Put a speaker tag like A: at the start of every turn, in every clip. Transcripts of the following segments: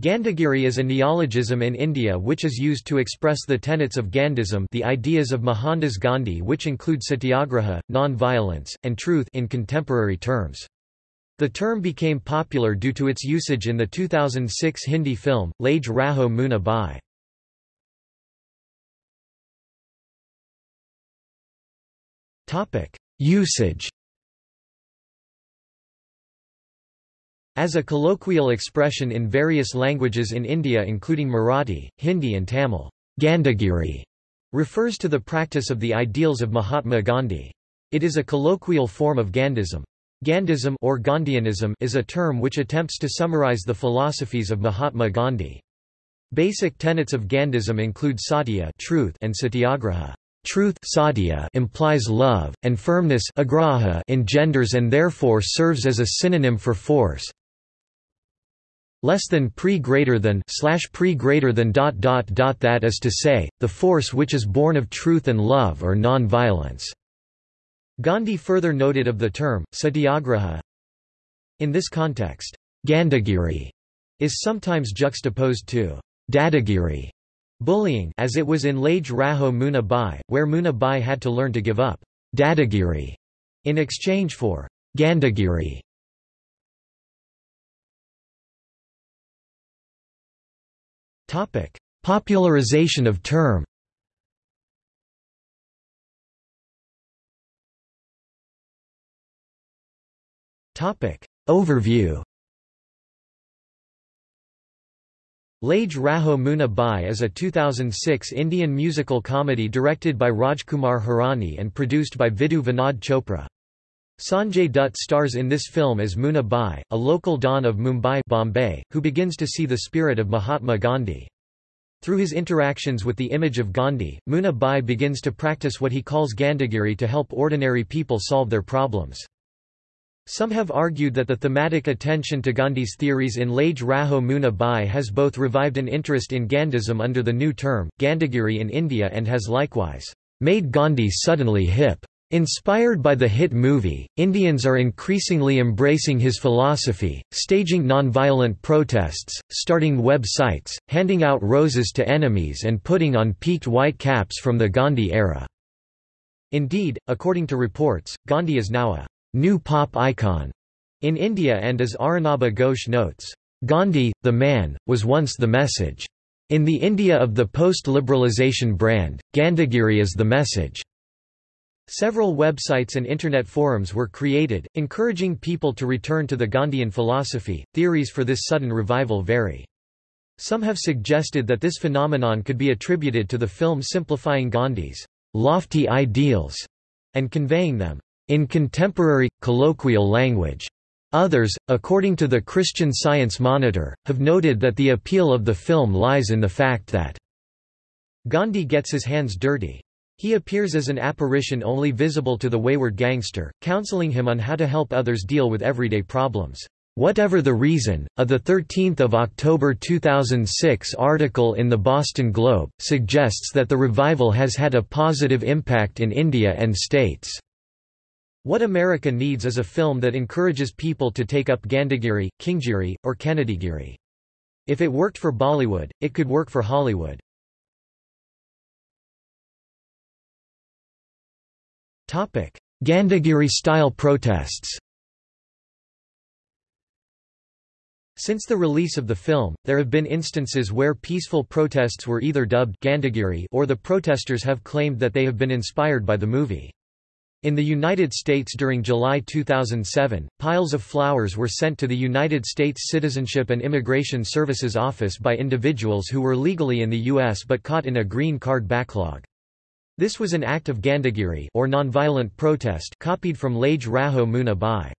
A: Gandhigiri is a neologism in India which is used to express the tenets of Gandhism the ideas of Mohandas Gandhi which include satyagraha, non-violence, and truth in contemporary terms. The term became popular due to its usage in the 2006 Hindi film, Lage Raho Munna Bhai. Usage As a colloquial expression in various languages in India including Marathi, Hindi and Tamil, Gandhigiri refers to the practice of the ideals of Mahatma Gandhi. It is a colloquial form of Gandhism. Gandhism or Gandhianism is a term which attempts to summarize the philosophies of Mahatma Gandhi. Basic tenets of Gandhism include satya truth and satyagraha Truth satya implies love, and firmness agraha engenders and therefore serves as a synonym for force. Less than pre greater than slash pre greater than dot dot dot that is to say, the force which is born of truth and love or non-violence. Gandhi further noted of the term, satyagraha. In this context, Gandhigiri is sometimes juxtaposed to Dadagiri, Bullying as it was in Lage Raho Munna Bhai, where Munna Bhai had to learn to give up Dadagiri in exchange for Gandhigiri. Topic: Popularization of term. Topic: Overview. Lage Raho Munna Bhai is a 2006 Indian musical comedy directed by Rajkumar Hirani and produced by Vidhu Vinod Chopra. Sanjay Dutt stars in this film as Munna Bhai, a local don of Mumbai Bombay, who begins to see the spirit of Mahatma Gandhi. Through his interactions with the image of Gandhi, Munna Bhai begins to practice what he calls Gandhigiri to help ordinary people solve their problems. Some have argued that the thematic attention to Gandhi's theories in Lage Raho Munna Bhai has both revived an interest in Gandhism under the new term, Gandhigiri in India and has likewise made Gandhi suddenly hip. Inspired by the hit movie, Indians are increasingly embracing his philosophy, staging nonviolent protests, starting websites, handing out roses to enemies and putting on peaked white caps from the Gandhi era. Indeed, according to reports, Gandhi is now a new pop icon in India and as Arunabha Ghosh notes, Gandhi, the man, was once the message. In the India of the post-liberalization brand, Gandhigiri is the message. Several websites and internet forums were created, encouraging people to return to the Gandhian philosophy. Theories for this sudden revival vary. Some have suggested that this phenomenon could be attributed to the film simplifying Gandhi's lofty ideals and conveying them in contemporary, colloquial language. Others, according to the Christian Science Monitor, have noted that the appeal of the film lies in the fact that Gandhi gets his hands dirty. He appears as an apparition only visible to the wayward gangster, counseling him on how to help others deal with everyday problems. Whatever the reason, a 13 October 2006 article in the Boston Globe, suggests that the revival has had a positive impact in India and states. What America needs is a film that encourages people to take up Gandhigiri, Kinggiri, or Kennedygiri. If it worked for Bollywood, it could work for Hollywood. Gandhigiri-style protests Since the release of the film, there have been instances where peaceful protests were either dubbed Gandhigiri or the protesters have claimed that they have been inspired by the movie. In the United States during July 2007, piles of flowers were sent to the United States Citizenship and Immigration Services Office by individuals who were legally in the U.S. but caught in a green card backlog. This was an act of Gandhigiri or nonviolent protest copied from Lage Raho Munna Bhai.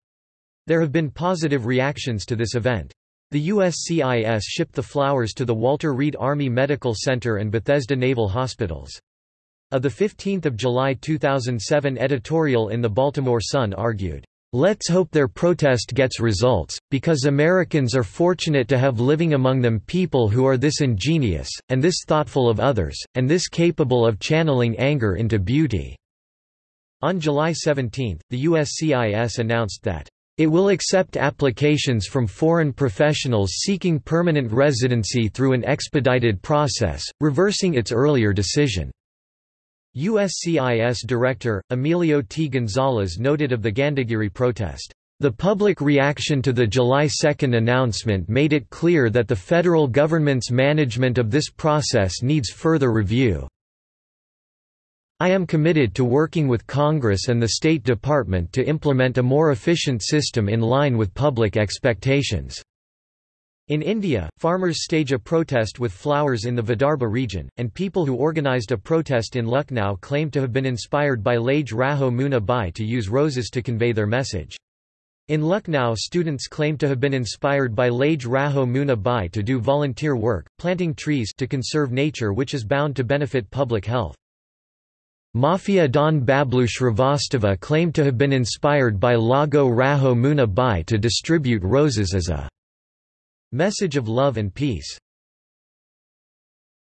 A: There have been positive reactions to this event. The USCIS shipped the flowers to the Walter Reed Army Medical Center and Bethesda Naval Hospitals. A 15 July 2007 editorial in the Baltimore Sun argued, Let's hope their protest gets results, because Americans are fortunate to have living among them people who are this ingenious, and this thoughtful of others, and this capable of channeling anger into beauty." On July 17, the USCIS announced that, It will accept applications from foreign professionals seeking permanent residency through an expedited process, reversing its earlier decision. USCIS Director, Emilio T. Gonzalez noted of the Gandhigiri protest, "...the public reaction to the July 2 announcement made it clear that the federal government's management of this process needs further review." I am committed to working with Congress and the State Department to implement a more efficient system in line with public expectations. In India, farmers stage a protest with flowers in the Vidarbha region, and people who organised a protest in Lucknow claim to have been inspired by Lage Raho Munna Bhai to use roses to convey their message. In Lucknow students claim to have been inspired by Lage Raho Munna Bhai to do volunteer work, planting trees to conserve nature which is bound to benefit public health. Mafia Don Bablu Shrivastava claimed to have been inspired by Lage Raho Munna Bhai to distribute roses as a message of love and peace.